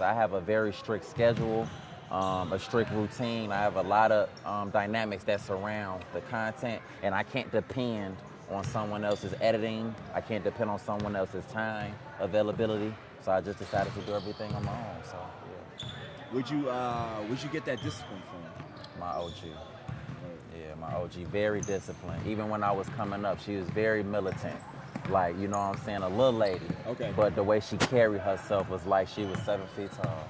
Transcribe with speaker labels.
Speaker 1: I have a very strict schedule, um, a strict routine. I have a lot of um, dynamics that surround the content, and I can't depend on someone else's editing. I can't depend on someone else's time availability. So I just decided to do everything on my own. So yeah,
Speaker 2: Would you uh, would you get that discipline from?
Speaker 1: my OG. Yeah, my OG, very disciplined. Even when I was coming up, she was very militant. Like, you know what I'm saying, a little lady.
Speaker 2: Okay.
Speaker 1: But the way she carried herself was like she was seven feet tall.